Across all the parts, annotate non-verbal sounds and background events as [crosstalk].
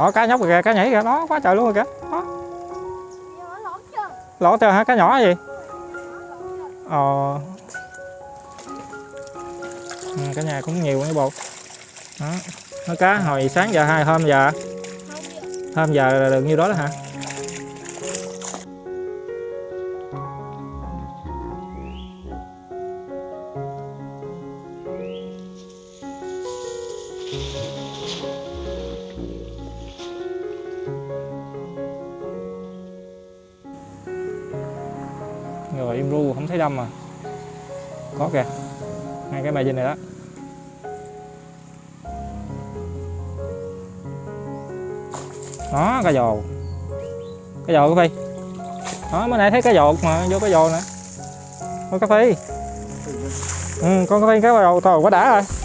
đó cá nhóc kìa cá nhảy kìa. Đó quá trời luôn rồi kìa. Đó. Lỗ chưa hả? Cá nhỏ gì? Ờ. Ừ, cả nhà cũng nhiều cái bột đó. Nó cá hồi sáng giờ hai hôm giờ? Hôm giờ là được nhiêu đó đó hả? Thấy đâm mà. Có kìa ngay cái bài dinh này đó. Đó, cá dồ. Cá dồ cái phi. Đó, mới nãy thấy cá dột mà, vô cá dồ nữa có cá phi ừ con cá phi cá dồ tàu quá đã rồi.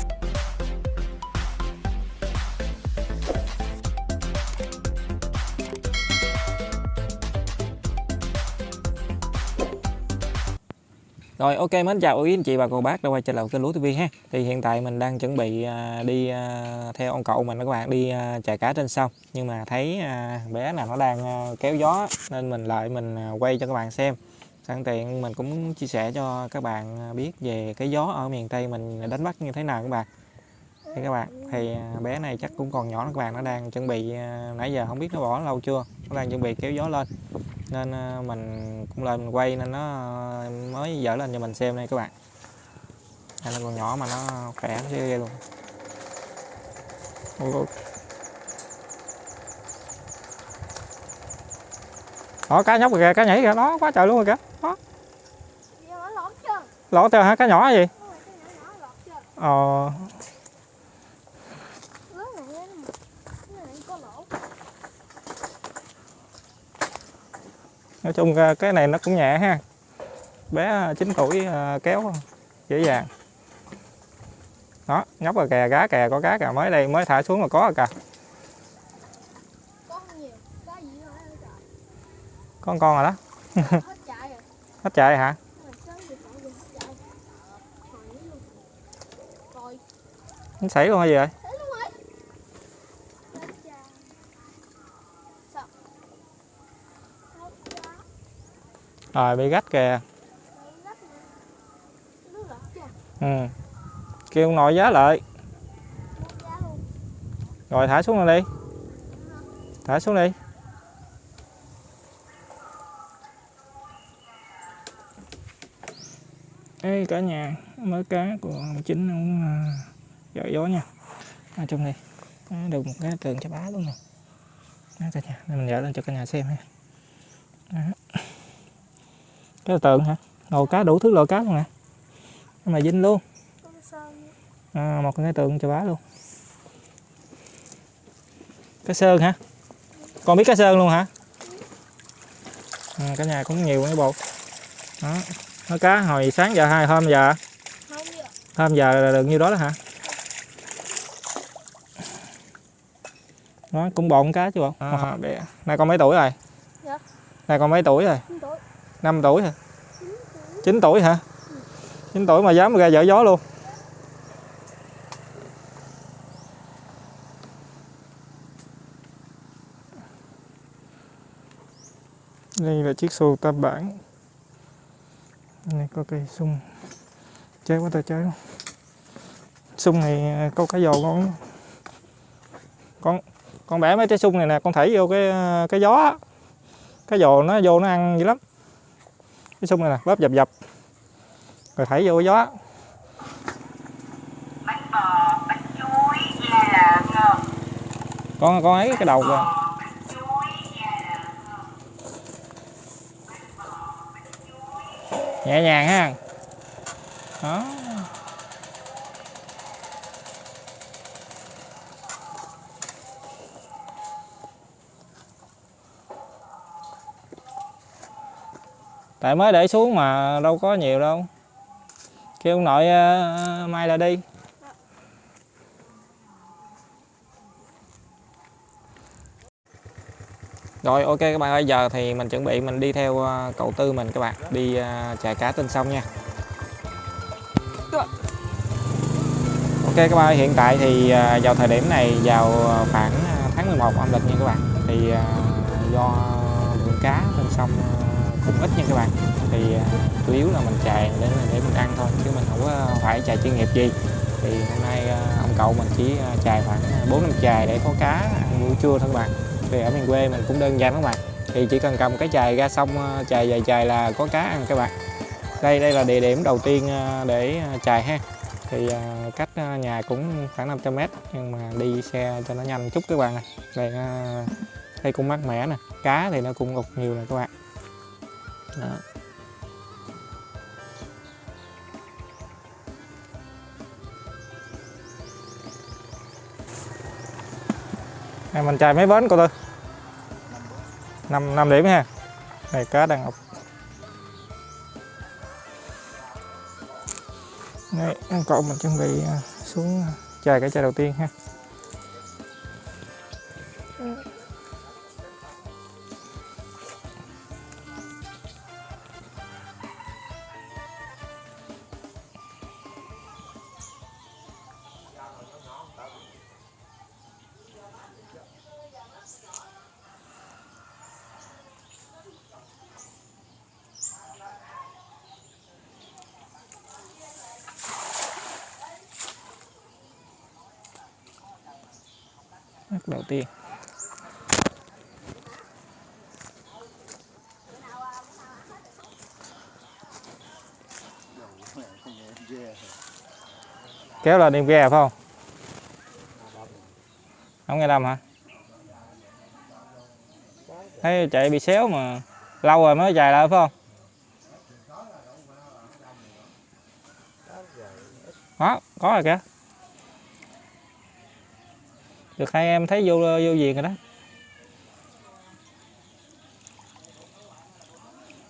Rồi, ok, mến, chào quý anh chị và cô bác đã quay trở lại kênh Lúa TV ha. Thì hiện tại mình đang chuẩn bị à, đi à, theo ông cậu mình các bạn, đi à, chạy chài cá trên sông. Nhưng mà thấy bé nào nó đang kéo gió, nên mình lại mình quay cho các bạn xem. Sẵn tiện mình cũng chia sẻ cho các bạn biết về cái gió ở miền Tây mình đánh bắt như thế nào các bạn. Thì các bạn, thì bé này chắc cũng còn nhỏ các bạn, nó đang chuẩn bị nãy giờ không biết nó bỏ lâu chưa. Nó đang chuẩn bị kéo gió lên. Nên à, mình cũng lên mình quay nên nó mới dở lên cho mình xem đây các bạn. Đây nó còn nhỏ mà nó khỏe nó ghê luôn. Ôi. đó cá nhóc kìa cá nhảy kìa đó quá trời luôn rồi kìa. Đó. Lộn chưa? Hả cá nhỏ gì? Chưa? Ờ lớn này lên cái này có lỗ nói chung à, cái này nó cũng nhẹ ha. Bé 9 tuổi à, kéo dễ dàng. Đó nhóc rồi kè cá kè có cá kè mới đây mới thả xuống là có rồi kìa. Con con rồi đó. Hết [laughs] chạy hả? Nó xảy luôn hay gì vậy thế luôn rồi hết chạy sao hết chạy rồi bị gắt kìa. Ừ. Kêu ông nội giá lại rồi thả xuống rồi đi. Thả xuống đi. Ê cả nhà mới cá của ông chính ông à, uh, giỏi gió nha. Ở trong đây được một cái tường cho bá luôn nè. Đó, cả nhà nên mình dở lên cho cả nhà xem ha cái là tường hả? Ngồi cá đủ thứ loại cá luôn nè. Nhưng mà dinh luôn. Con sơn. à, một cái tượng cho bá luôn. Cá sơn hả? Con biết cá sơn luôn hả? À, cả nhà cũng nhiều cái bột đó. Nó cá hồi sáng giờ hai hôm giờ? Hôm giờ là được nhiêu đó đó hả? Nó cũng bộn cá chứ bộ. À, bé. nay con mấy tuổi rồi? Dạ. nay con mấy tuổi rồi. 5 tuổi hả? 9 tuổi hả? 9 tuổi mà dám ra dở gió luôn. Đây là chiếc xuồng tam bản này, có cây sung. Chơi quá ta chơi luôn sung này à, có cái giò con con con bẻ mấy trái sung này nè, con thảy vô cái à, cái gió cái giò nó, vô nó ăn dữ lắm cái sung này nè bóp dập dập. Rồi thảy vô gió. Con con ấy cái đầu kìa. nhẹ nhàng ha. Đó tại mới để xuống mà đâu có nhiều đâu. Kêu ông nội uh, mai là đi. Rồi ok các bạn ơi, giờ thì mình chuẩn bị mình đi theo ờ, cậu Tư mình các bạn. Đi ờ, uh, chài cá trên sông nha. Ok các bạn ơi, hiện tại thì uh, vào thời điểm này vào khoảng tháng 11 âm lịch nha các bạn. Thì uh, do lượng cá trên sông cũng ít nha các bạn. Thì à, chủ yếu là mình chài để để mình ăn thôi, chứ mình không có phải chài chuyên nghiệp gì. Thì hôm nay à, ông cậu mình chỉ à, chài khoảng bốn năm chài để có cá ăn buổi trưa thôi các bạn. Thì ở miền quê mình cũng đơn giản các bạn. Thì chỉ cần cầm cái chài ra xong chài dài chài là có cá ăn các bạn. Đây đây là địa điểm đầu tiên để chài ha. Thì cách nhà cũng khoảng 500 mét, nhưng mà đi xe cho nó nhanh chút các bạn này. đây đây cũng mát mẻ nè. Cá thì nó cũng ụt nhiều nè các bạn đó. Này mình chạy mấy bến cô tư? 5, 5 điểm ha Này cá đang ốc Đây, anh cậu mình chuẩn bị à, xuống à, chài cái chai đầu tiên ha Mắt đầu tiên. Kéo là đem ghe phải không? Không nghe đâm hả? Thấy chạy bị xéo mà lâu rồi mới chạy lại phải không? Đó có rồi kìa được hai em thấy vô vô viền rồi đó.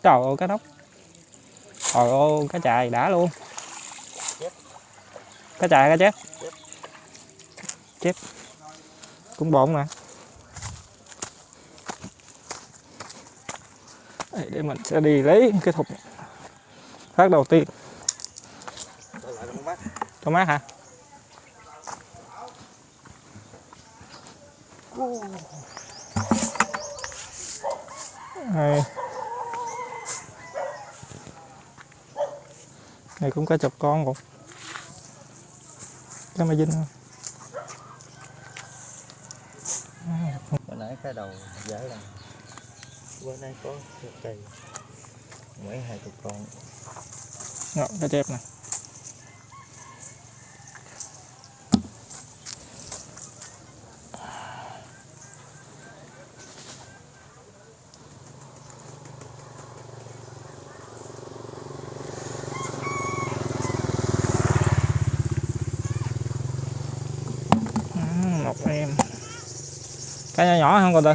Trời ơi cá nóc trời ơi cá chài đã luôn. Cá chài cá chép chép cũng bộn mà. Đây, để mình sẽ đi lấy cái thùng. Phát đầu tiên. Cho mát hả? Đây. Này cũng có chục con cũng Cái mà dinh bữa nãy cái đầu dễ là bữa nay có một cây mấy hai chục con. Ngọn cái chép nè Ừ, một em cá nhỏ nhỏ không con tư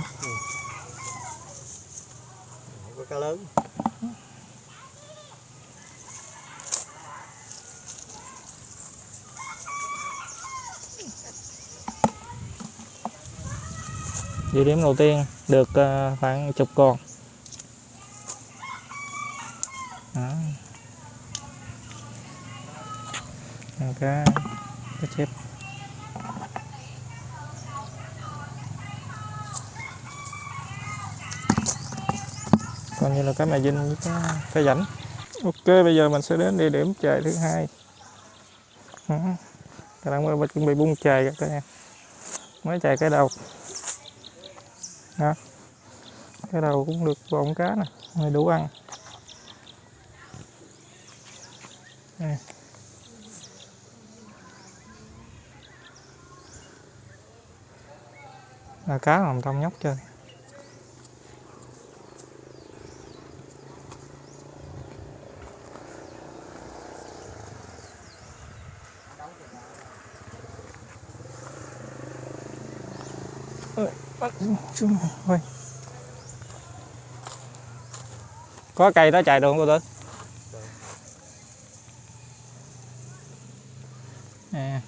có cá lớn Địa điểm đầu tiên được ờ, khoảng chục con. Đó. Cá cá chép. Còn như là cá mè dinh với cá, cá rảnh. Ok, bây giờ mình sẽ đến địa điểm chài thứ hai. Đó. Các bạn chuẩn bị bung chài các em. Mới chài cái đầu đó. cái đầu cũng được bọng cá nè này đủ ăn Đây. là cá làm trong nhóc chơi Ôi. có cây đó chạy được không cô tư à.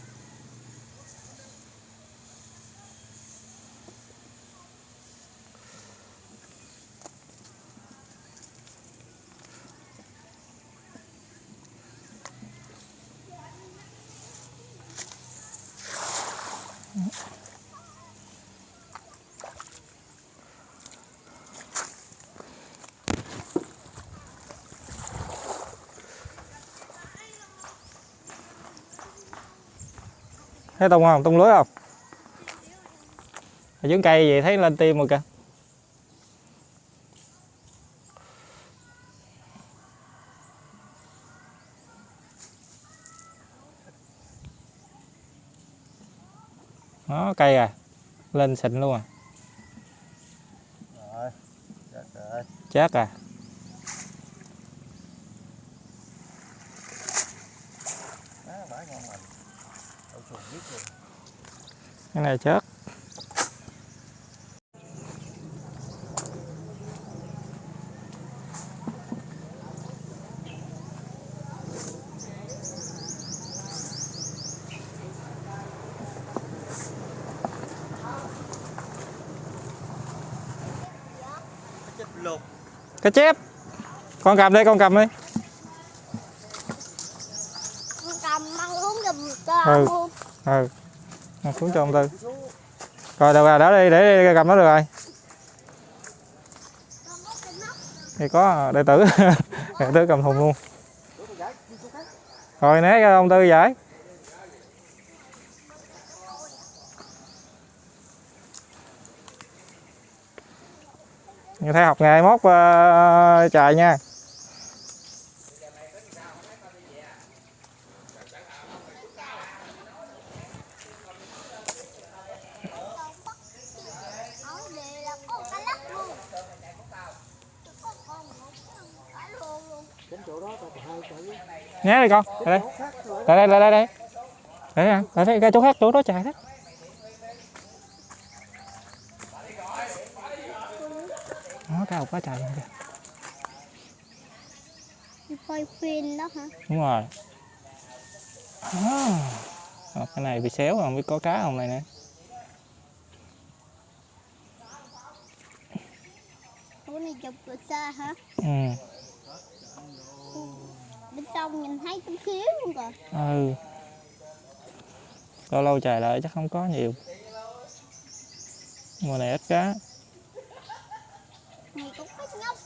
Thấy tung không tung lưới không? Ở dưới cây vậy thấy lên tim rồi kìa. Đó cây à lên xịn luôn à. Rồi chết rồi. Chết à á bả ngon lành đậu chuồng biết luôn cái này chết cá chép. Con cầm đi con cầm đi. Con cầm mang uống giùm cho Ừ. ừ xuống cho ông tư. Rồi được rồi đó đi để đi cầm nó được rồi. Thì có đệ tử. [laughs] Đệ tử cầm thùng luôn. Rồi né cho ông tư giải. Như thấy học ngày mốt uh, chạy nha ở đây là có cái lắp luôn có con một cái luôn né đi con lại đây. Lại đây lại đây. Đây lại đây. Lại đây cái chỗ khác chỗ đó chạy đó nó cao quá trời luôn kìa. Quay phim đó hả? Đúng rồi. À. Cái này bị xéo không biết có cá không này nè. Ủa này chụp từ xa hả? Ừ bên trong nhìn thấy chút xíu luôn kìa ừ. Lâu lâu trời lại chắc không có nhiều. Mùa này ít cá. Này cũng có nhóc.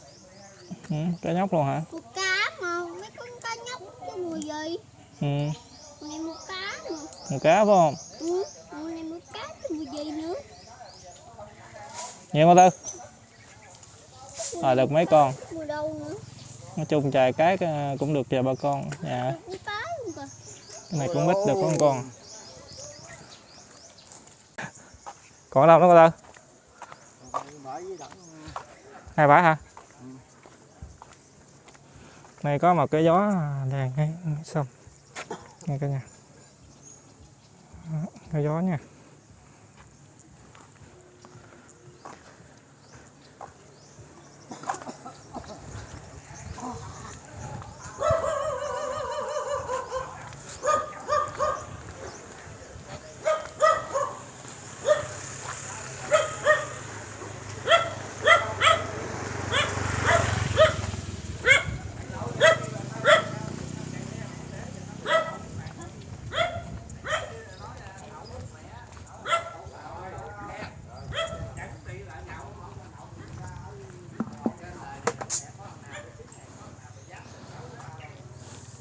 Ừ, cá nhóc luôn hả? Một cá mà mấy con cá nhóc chứ mùi gì? Ừ. Này một cá mà. Một cá phải không? Ừ mùi này một cá chứ mùi gì nữa? Nhiều không tư à, được mấy con. Mùi đâu nữa nói chung trời cái ờ, cũng được chờ bà con dạ. Cái này cũng ít được một con. Còn đâu nữa cô tư? Hai bả hả? Này có một cái gió đèn ngay xong ngay cả nhà. Đó, cái gió nha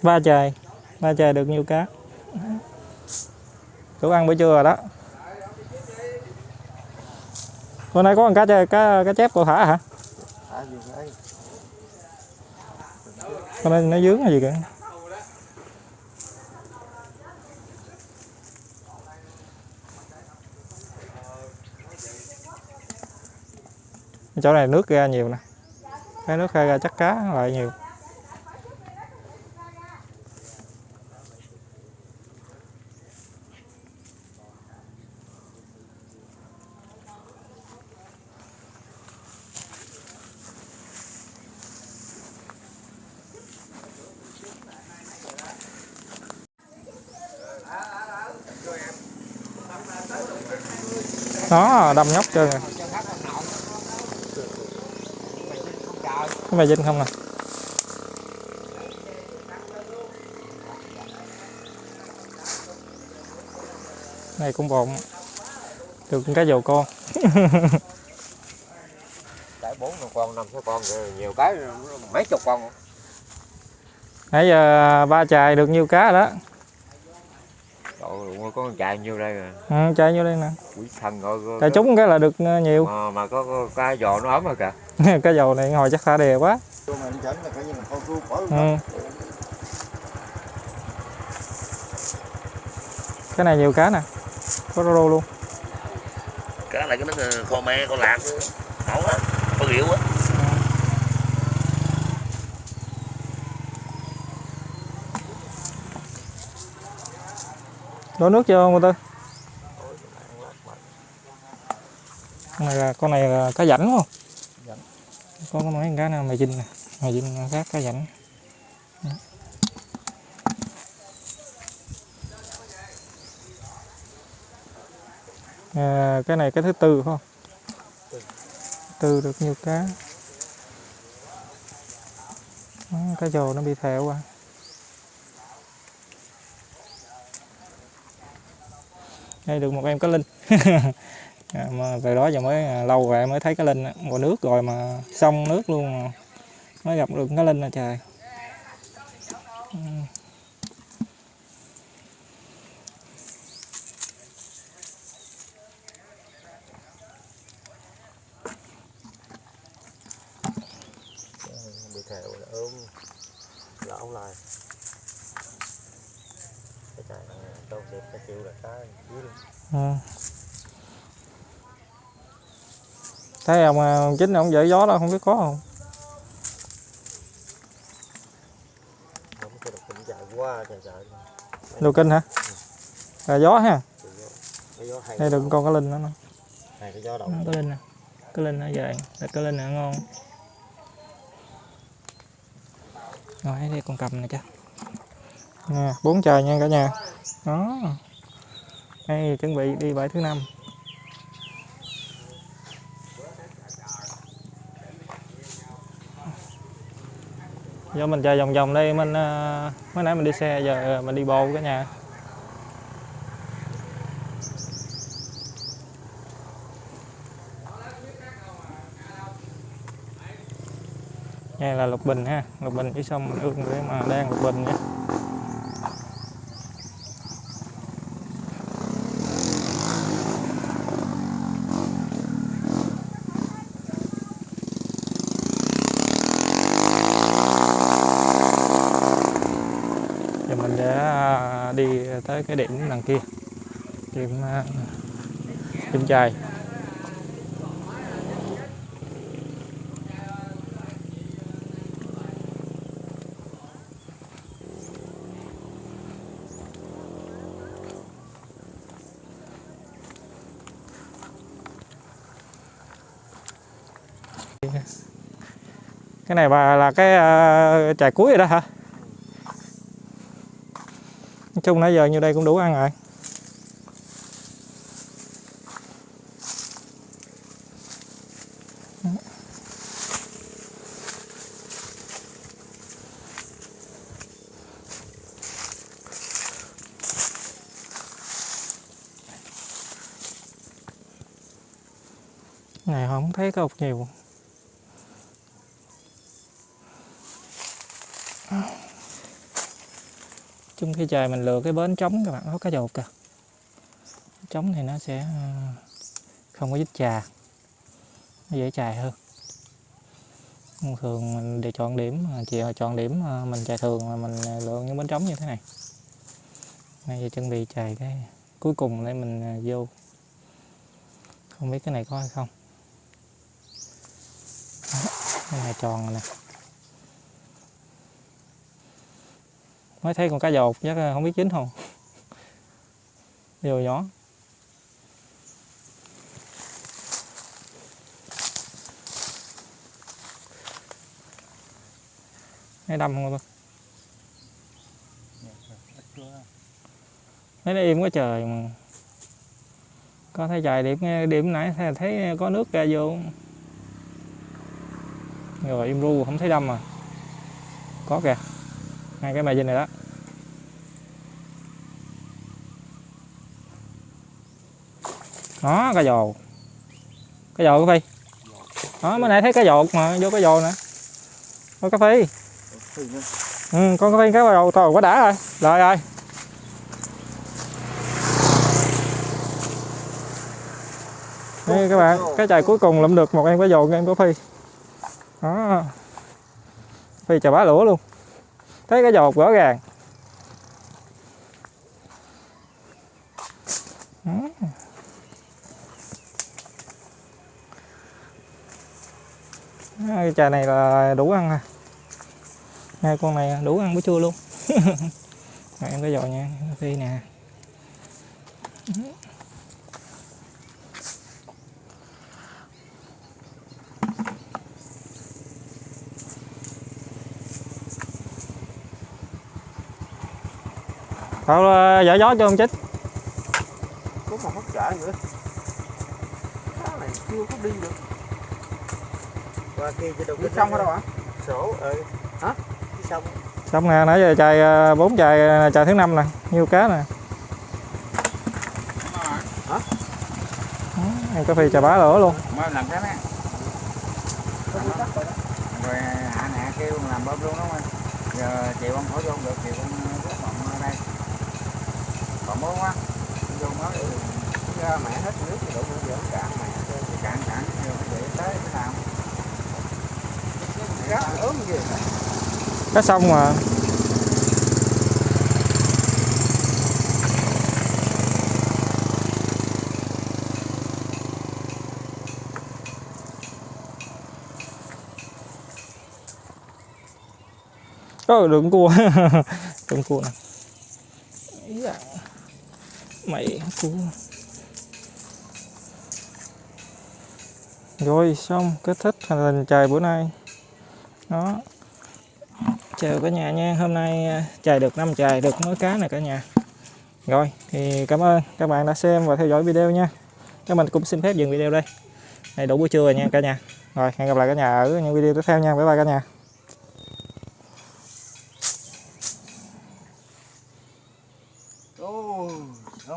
ba trời ba trời được nhiều cá đủ ăn bữa trưa rồi đó. Hôm nay có con cá chơi cá cá chép cậu thả hả? Hôm nay con này nó dướng là gì kìa. Chỗ này nước ra nhiều nè. Cái nước ra chắc cá lại nhiều. Đó đâm nhóc trơn rồi cái mày dinh không nè? Này cũng bộn. Được cái dầu con. [laughs] Cái bốn con năm sáu con nhiều cái mấy chục con. Nãy giờ ba chài được nhiêu cá đó có con chạy nhiêu đây rồi? Ừ, chạy vô đây nè. Quỷ thần rồi rồi- chạy trúng cái là được ờ, nhiều. Mà, mà có, có cái giò nó ấm rồi kìa. [laughs] Cái dầu này hồi chắc thả đè quá. Tôi mà chỉnh là coi như là con ru bỏ ừ. cái này nhiều cá nè. Có rô luôn. Cá này cái nó kho me con lạc. Ẩu á có rượu á đổ nước chưa cô tư con này là con này là cá rảnh không? Rảnh. có có mấy con cá nào? Mày dinh nè. Mày dinh khác cá rảnh. À, cái này cái thứ tư phải không? Tư. Được nhiều cá. Đó, cá dồ nó bị thẹo qua hay được một em cá linh à, [laughs] mà từ đó giờ mới à, lâu rồi mới thấy cá linh á. nước rồi mà xong nước luôn mới gặp được cá linh là trời Ừ. bị thẹo là ôm lão lại cái chạy này đâu đẹp cái chịu là cái dưới luôn Ừ thấy ông à, ông chính ông dậy gió đó không biết có không? Đồ kinh hả? Là gió ha. Cái đây được con cá linh nữa hai cái gió Đó, linh nè. Cá linh ở vậy là cá linh nè ngon. Rồi đây con cầm này cho nè bốn trời nha cả nhà. Đó. Đây chuẩn bị đi bãi thứ năm do mình chơi vòng vòng đây, mình ờ, mới nãy mình đi xe, giờ ờ, mình đi bộ cả nhà. Đây là lục bình ha. Lục bình dưới sông mình ương để mà đang lục bình nha giờ mình sẽ à, đi tới cái điểm đằng kia. Điểm à, điểm chài. Cái này bà là cái uh, chài cuối rồi đó hả? Chung nãy giờ như đây cũng đủ ăn rồi này không thấy có ốc nhiều chung khi trời mình lựa cái bến trống các bạn có cá dột kìa. Trống thì nó sẽ ờ, không có dít chà nó dễ chài hơn. Thường mình để chọn điểm à, chị chọn điểm ờ, mình chài thường là mình ờ, lựa những bến trống như thế này. Bây giờ chuẩn bị chài cái cuối cùng để mình vô. Không biết cái này có hay không. Đó, cái này tròn rồi nè. Mới thấy con cá dột, chắc không biết chín không. Nhiều nhỏ. Hay đâm không tôi. Mấy nó im quá trời mà. Có thấy trời điểm điểm nãy thấy- thấy có nước ra vô. Rồi im ru, không thấy đâm mà có kìa hai cái margin này đó đó cá dồ cá dồ cái phi đó mới nãy thấy cá dột mà vô cá dồ nè có cà phi. ừ con cà phi cá dồ thôi quá đã rồi rồi rồi Đây các bạn, cái chài cuối cùng lượm được một em cá dồn, em có phi. Đó. Phi chà bá lũa luôn thấy cái dột rõ ràng. Cái trà này là đủ ăn à? Hai con này đủ ăn bữa trưa luôn. [laughs] Rồi, em cái dò nha phi nè. Cậu dở gió cho ông chích. Có một hốc chả nữa. Cái này chưa có đi được. Qua kia cho Nước sông ở đâu hả? sổ ừ. Hả? cái sông. Xong nè nãy giờ chài à, bốn chài chài thứ năm nè nhiêu cá nè. Đó, em có phi chà bá lửa luôn. Mới làm cái này Rồi hạ nè kêu làm bơm luôn đúng không Giờ chiều ông khỏi vô không được chiều ông rút bọn ở đây Muốn quá. Vô nói ừ, ra mẹ hết nước thì đủ giờ nó cạn mẹ Thì cạn cạn rồi vậy tới cái nào. Cá ốm gì? Cá sông mà. Ơ đừng cua. [laughs] Đừng cua nè. Ý da. Mày cua rồi xong kết thúc hành trình trời bữa nay. Đó. Chào cả nhà nha. Hôm nay à, chài được 5 chài được mớ cá này cả nhà. Rồi thì cảm ơn các bạn đã xem và theo dõi video nha. Các mình cũng xin phép dừng video đây. Này đủ buổi trưa rồi nha cả nhà. Rồi hẹn gặp lại cả nhà ở những video tiếp theo nha. Bye bye cả nhà